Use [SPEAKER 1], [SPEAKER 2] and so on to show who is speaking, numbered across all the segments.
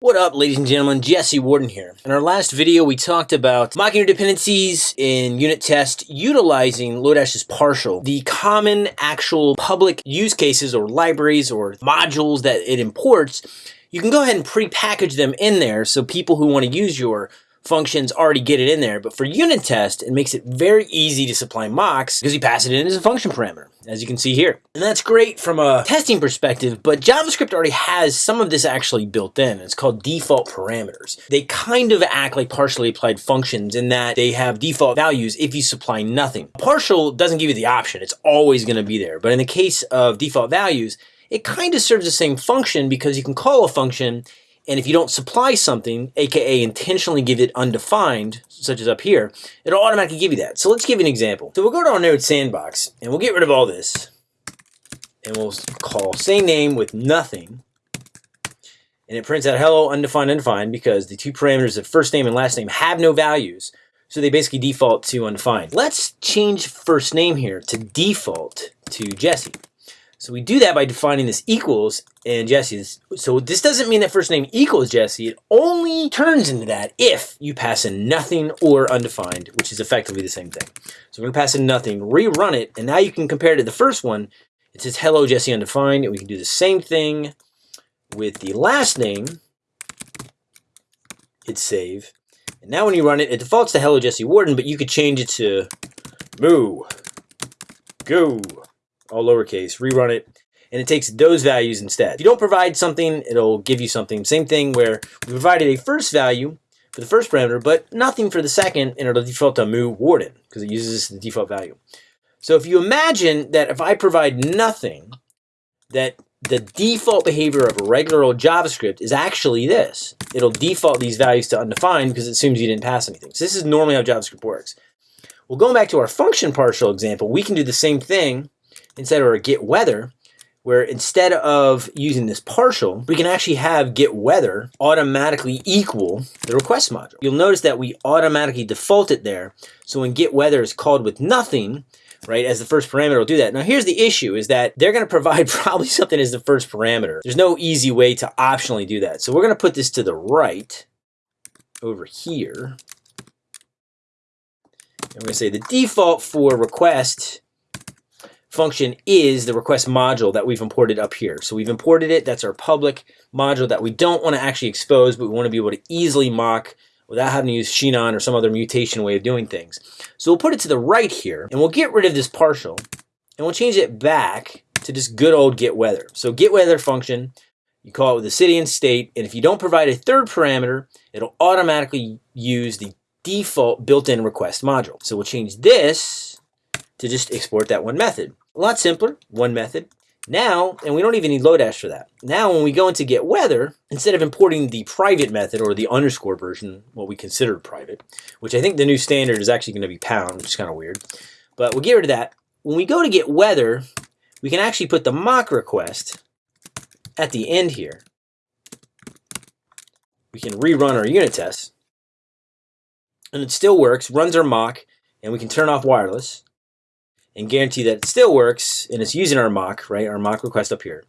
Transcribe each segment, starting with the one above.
[SPEAKER 1] What up, ladies and gentlemen? Jesse Warden here. In our last video, we talked about mocking your dependencies in unit test utilizing Lodash's partial. The common actual public use cases or libraries or modules that it imports, you can go ahead and pre-package them in there so people who want to use your functions already get it in there. But for unit test, it makes it very easy to supply mocks because you pass it in as a function parameter, as you can see here. And that's great from a testing perspective, but JavaScript already has some of this actually built in. It's called default parameters. They kind of act like partially applied functions in that they have default values if you supply nothing. Partial doesn't give you the option. It's always going to be there. But in the case of default values, it kind of serves the same function because you can call a function and if you don't supply something, aka intentionally give it undefined, such as up here, it'll automatically give you that. So let's give you an example. So we'll go to our node sandbox and we'll get rid of all this. And we'll call same name with nothing. And it prints out hello undefined undefined because the two parameters of first name and last name have no values. So they basically default to undefined. Let's change first name here to default to Jesse. So we do that by defining this equals and Jesse's. So this doesn't mean that first name equals Jesse. It only turns into that if you pass in nothing or undefined, which is effectively the same thing. So we're going to pass in nothing, rerun it, and now you can compare it to the first one. It says hello Jesse undefined, and we can do the same thing with the last name. Hit save. And now when you run it, it defaults to hello Jesse Warden, but you could change it to moo, go, all lowercase, rerun it, and it takes those values instead. If you don't provide something, it'll give you something. Same thing where we provided a first value for the first parameter, but nothing for the second, and it'll default to moo warden because it uses the default value. So if you imagine that if I provide nothing, that the default behavior of a regular old JavaScript is actually this. It'll default these values to undefined because it assumes you didn't pass anything. So this is normally how JavaScript works. Well, going back to our function partial example, we can do the same thing instead of our get weather, where instead of using this partial, we can actually have get weather automatically equal the request module. You'll notice that we automatically default it there. So when get weather is called with nothing, right, as the first parameter will do that. Now here's the issue is that they're going to provide probably something as the first parameter. There's no easy way to optionally do that. So we're going to put this to the right over here. Going to say the default for request function is the request module that we've imported up here. So we've imported it. That's our public module that we don't want to actually expose, but we want to be able to easily mock without having to use Sinon or some other mutation way of doing things. So we'll put it to the right here, and we'll get rid of this partial, and we'll change it back to just good old get weather. So get weather function, you call it with the city and state, and if you don't provide a third parameter, it'll automatically use the default built-in request module. So we'll change this to just export that one method. A lot simpler, one method. Now, and we don't even need Lodash for that. Now, when we go into get weather, instead of importing the private method or the underscore version, what we consider private, which I think the new standard is actually going to be pound, which is kind of weird. But we'll get rid of that. When we go to get weather, we can actually put the mock request at the end here. We can rerun our unit tests. And it still works, runs our mock, and we can turn off wireless and guarantee that it still works and it's using our mock, right, our mock request up here.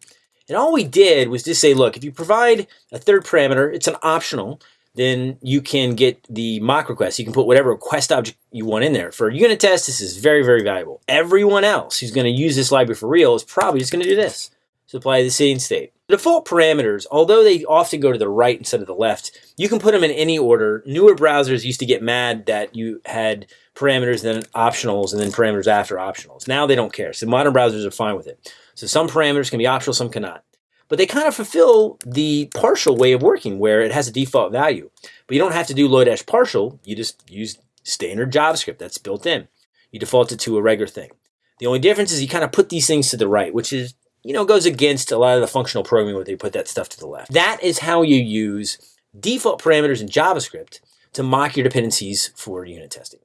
[SPEAKER 1] And all we did was just say, look, if you provide a third parameter, it's an optional, then you can get the mock request. You can put whatever request object you want in there. For unit test, this is very, very valuable. Everyone else who's going to use this library for real is probably just going to do this. Supply the same state. The default parameters, although they often go to the right instead of the left, you can put them in any order. Newer browsers used to get mad that you had parameters, then optionals, and then parameters after optionals. Now they don't care. So modern browsers are fine with it. So some parameters can be optional, some cannot. But they kind of fulfill the partial way of working where it has a default value. But you don't have to do Lodash partial. You just use standard JavaScript that's built in. You default it to a regular thing. The only difference is you kind of put these things to the right, which is, you know, goes against a lot of the functional programming where they put that stuff to the left. That is how you use default parameters in JavaScript to mock your dependencies for unit testing.